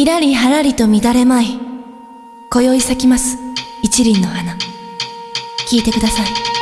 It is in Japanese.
ひらりはらりと乱れまい。今宵咲きます。一輪の花。聞いてください。